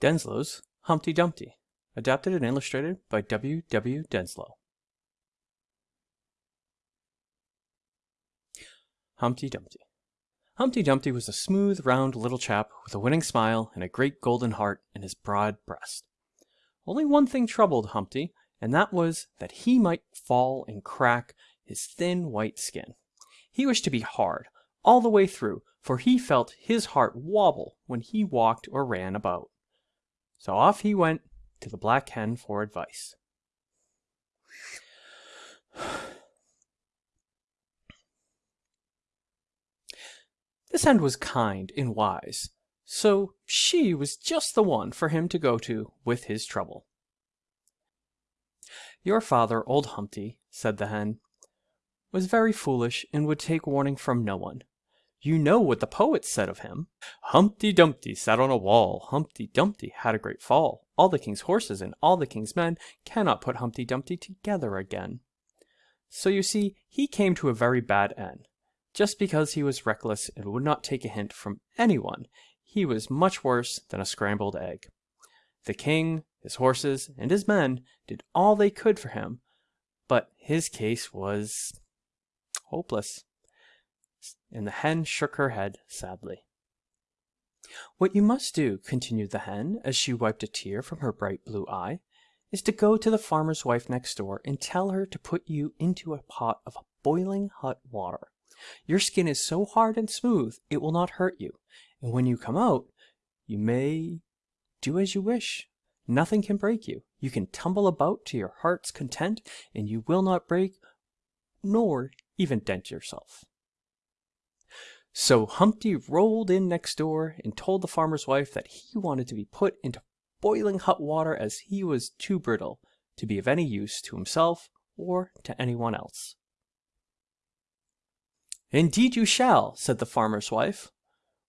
Denslow's Humpty Dumpty, adapted and illustrated by W. W. Denslow. Humpty Dumpty. Humpty Dumpty was a smooth, round little chap with a winning smile and a great golden heart in his broad breast. Only one thing troubled Humpty, and that was that he might fall and crack his thin white skin. He wished to be hard all the way through, for he felt his heart wobble when he walked or ran about. So off he went to the Black Hen for advice. This hen was kind and wise, so she was just the one for him to go to with his trouble. Your father, old Humpty, said the hen, was very foolish and would take warning from no one. You know what the poet said of him. Humpty Dumpty sat on a wall. Humpty Dumpty had a great fall. All the king's horses and all the king's men cannot put Humpty Dumpty together again. So you see, he came to a very bad end. Just because he was reckless and would not take a hint from anyone, he was much worse than a scrambled egg. The king, his horses, and his men did all they could for him, but his case was hopeless. And the hen shook her head sadly. What you must do, continued the hen, as she wiped a tear from her bright blue eye, is to go to the farmer's wife next door and tell her to put you into a pot of boiling hot water. Your skin is so hard and smooth it will not hurt you, and when you come out, you may do as you wish. Nothing can break you. You can tumble about to your heart's content, and you will not break nor even dent yourself. So Humpty rolled in next door and told the farmer's wife that he wanted to be put into boiling hot water as he was too brittle to be of any use to himself or to anyone else. Indeed you shall, said the farmer's wife.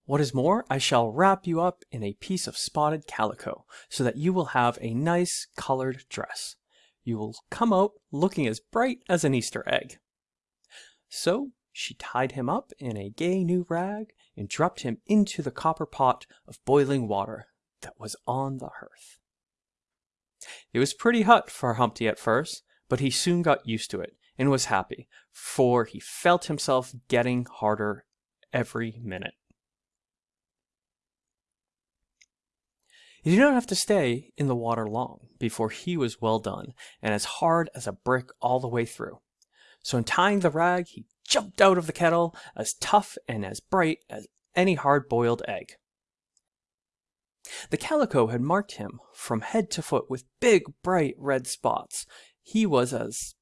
What is more, I shall wrap you up in a piece of spotted calico, so that you will have a nice colored dress. You will come out looking as bright as an Easter egg. So she tied him up in a gay new rag and dropped him into the copper pot of boiling water that was on the hearth. It was pretty hot for Humpty at first, but he soon got used to it and was happy, for he felt himself getting harder every minute. He did not have to stay in the water long before he was well done and as hard as a brick all the way through. So in tying the rag, he jumped out of the kettle as tough and as bright as any hard-boiled egg. The calico had marked him from head to foot with big, bright red spots. He was as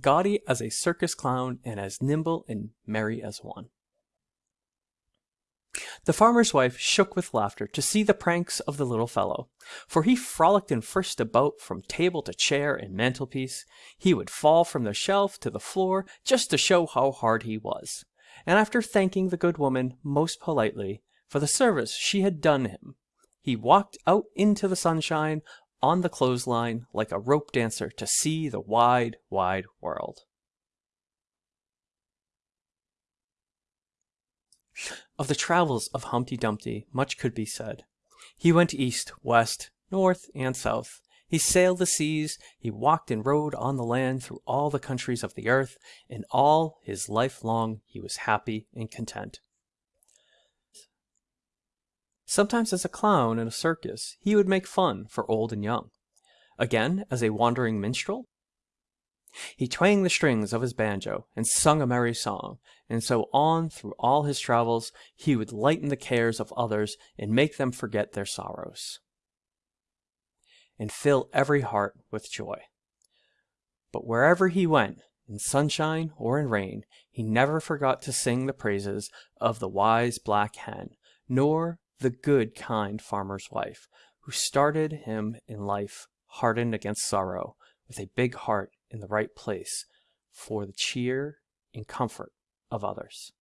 gaudy as a circus clown and as nimble and merry as one. The farmer's wife shook with laughter to see the pranks of the little fellow, for he frolicked and frisked about from table to chair and mantelpiece. He would fall from the shelf to the floor just to show how hard he was. And after thanking the good woman most politely for the service she had done him, he walked out into the sunshine on the clothesline like a rope dancer to see the wide, wide world. Of the travels of Humpty Dumpty much could be said. He went east, west, north, and south. He sailed the seas, he walked and rode on the land through all the countries of the earth, and all his life long he was happy and content. Sometimes as a clown in a circus, he would make fun for old and young. Again, as a wandering minstrel, he twanged the strings of his banjo and sung a merry song, and so on through all his travels he would lighten the cares of others and make them forget their sorrows, and fill every heart with joy. But wherever he went, in sunshine or in rain, he never forgot to sing the praises of the wise black hen, nor the good kind farmer's wife, who started him in life hardened against sorrow, with a big heart in the right place for the cheer and comfort of others.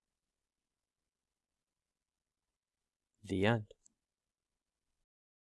The end.